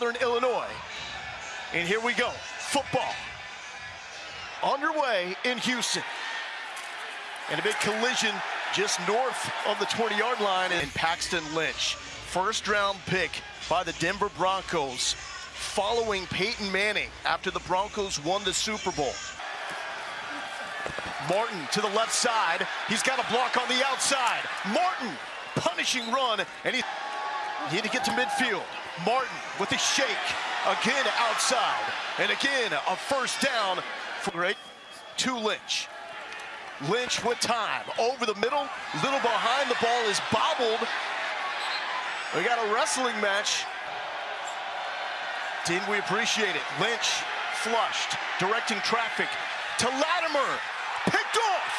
Southern Illinois. And here we go. Football underway in Houston. And a big collision just north of the 20-yard line in Paxton Lynch. First round pick by the Denver Broncos following Peyton Manning after the Broncos won the Super Bowl. Martin to the left side. He's got a block on the outside. Martin punishing run and he need to get to midfield. Martin with a shake. Again outside. And again a first down for right to Lynch. Lynch with time. Over the middle. Little behind. The ball is bobbled. We got a wrestling match. Didn't we appreciate it? Lynch flushed. Directing traffic to Latimer. Picked off.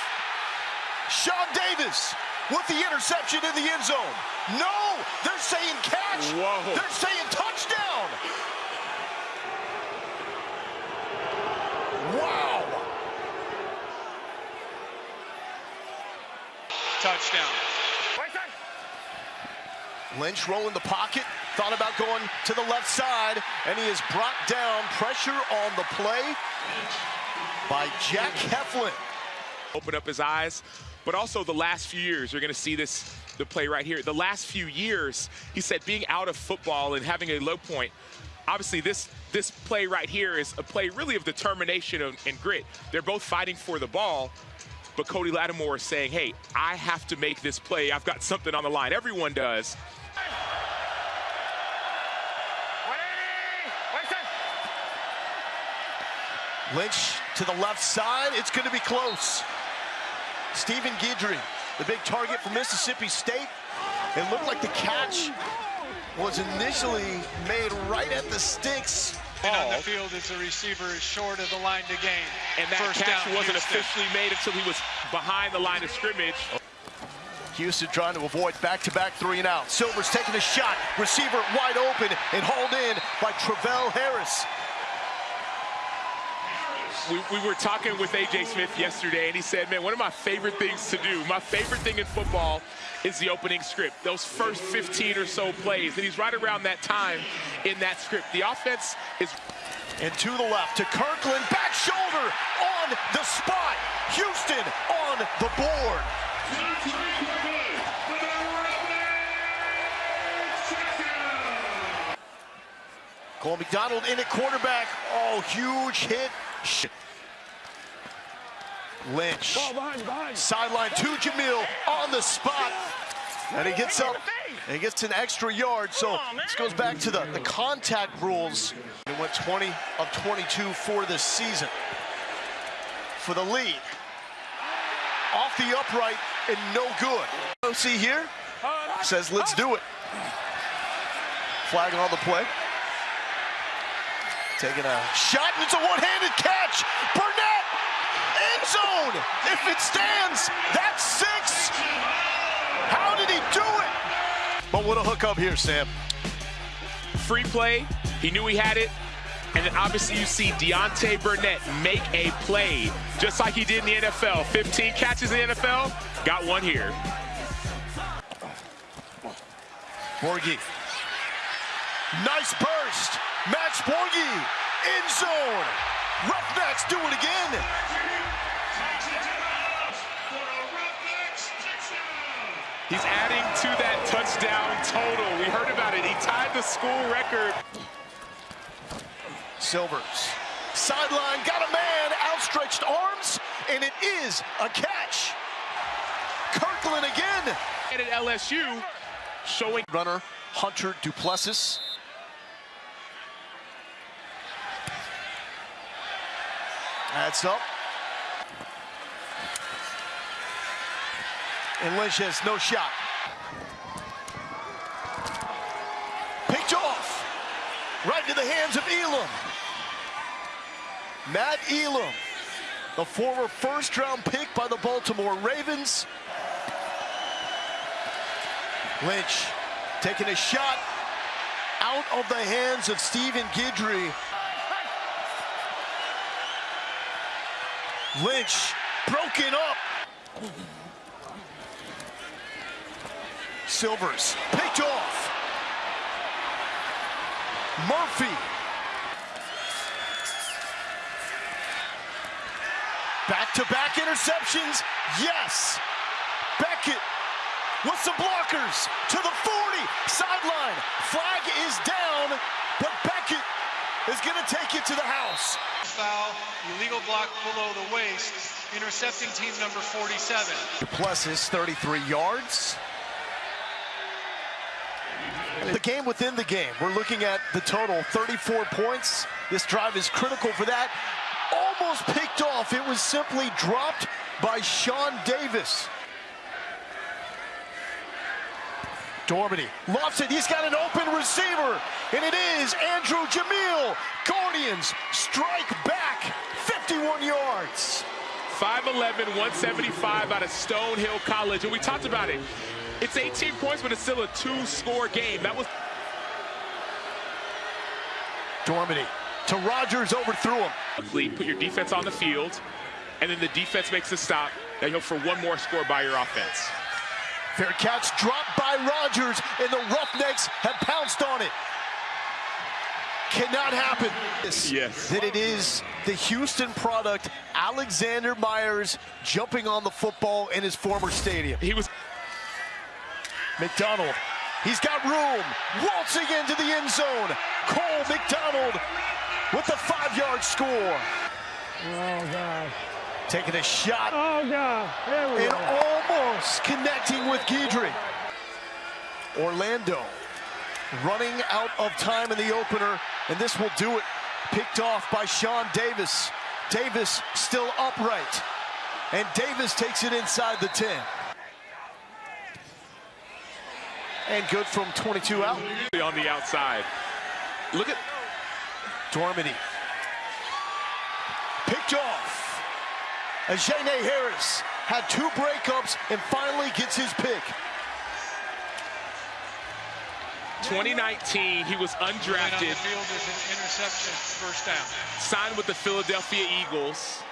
Sean Davis with the interception in the end zone. No, they're saying catch. Whoa. They're saying touchdown. Wow. Touchdown. Lynch rolling the pocket, thought about going to the left side, and he is brought down. Pressure on the play by Jack Heflin. Open up his eyes, but also the last few years, you're going to see this, the play right here. The last few years, he said being out of football and having a low point, obviously this this play right here is a play really of determination and, and grit. They're both fighting for the ball, but Cody Latimer is saying, hey, I have to make this play. I've got something on the line. Everyone does. Lynch to the left side. It's going to be close. Stephen Guidry, the big target for Mississippi State. It looked like the catch was initially made right at the sticks. And on the field as the receiver is short of the line to gain. And that First catch down, wasn't Houston. officially made until he was behind the line of scrimmage. Houston trying to avoid back-to-back three and out. Silver's taking a shot. Receiver wide open and hauled in by Travell Harris. We, we were talking with A.J. Smith yesterday, and he said, man, one of my favorite things to do, my favorite thing in football is the opening script, those first 15 or so plays. And he's right around that time in that script. The offense is And to the left to Kirkland. Back shoulder on the spot. Houston on the board. Cole McDonald in at quarterback. Oh, huge hit. Shit. Lynch. Sideline to Jamiel on the spot. And he gets up and he gets an extra yard. So this goes back to the, the contact rules. It went 20 of 22 for this season. For the lead. Off the upright and no good. See here? Says let's do it. Flag on the play. Taking a shot, and it's a one-handed catch. Burnett, end zone. If it stands, that's six. How did he do it? But what a hookup here, Sam. free play. He knew he had it. And then obviously you see Deontay Burnett make a play just like he did in the NFL. 15 catches in the NFL, got one here. Borghi. Nice burst. Max Borghi. End zone. Roughnecks do it again. He's adding to that touchdown total. We heard about it. He tied the school record. Silvers. Sideline, got a man, outstretched arms, and it is a catch. Kirkland again. And at LSU, showing Runner, Hunter Duplessis. That's up. And Lynch has no shot. Picked off. Right into the hands of Elam. Matt Elam, the former first round pick by the Baltimore Ravens. Lynch taking a shot out of the hands of Stephen Guidry. Lynch broken up. Silvers picked off. Murphy. Back-to-back interceptions. Yes. Beckett with some blockers to the 40. Sideline. Flag is down, but Beckett is going to take it to the house. Foul, illegal block below the waist, intercepting team number 47. Duplessis, 33 yards. The game within the game. We're looking at the total, 34 points. This drive is critical for that. Almost picked off. It was simply dropped by Sean Davis. Dormady lofts it. He's got an open receiver, and it is Andrew Jamiel. Guardians strike back 51 yards. 5'11", 175 out of Stonehill College. And we talked about it. It's 18 points, but it's still a two-score game. That was Dormady to Rogers, overthrew him. put your defense on the field, and then the defense makes a stop. Now you hope for one more score by your offense. Fair catch dropped by Rogers, and the Roughnecks have pounced on it. Cannot happen. Yes. That it is the Houston product, Alexander Myres, jumping on the football in his former stadium. He was McDonald, he's got room, waltzing into the end zone. Cole McDonald with the five-yard score. Oh, God. Taking a shot Oh, God. There we go. Connecting with Guidry. Orlando running out of time in the opener, and this will do it. Picked off by Sean Davis. Davis still upright, and Davis takes it inside the 10. And good from 22 out. on the outside. Look at Dormady. Picked off. Ajene Harris had two breakups and finally gets his pick. 2019. He was Line on the undrafted, field is an interception, first down. signed with the Philadelphia Eagles.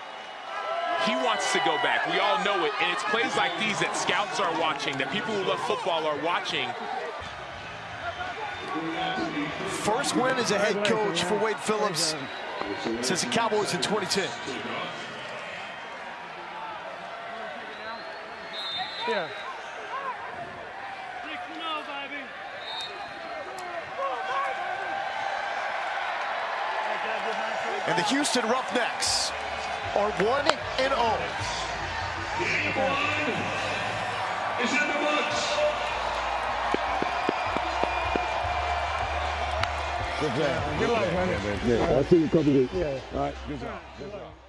He wants to go back. We all know it. And it's plays like these that scouts are watching, that people who love football are watching. First win as a head coach for Wade Phillips since the Cowboys in 2010. Yeah. And the Houston Roughnecks are 1 and oh. 0. Good luck, man. Yeah, I'll see you in a couple weeks. Yeah. All right, good job. Good job.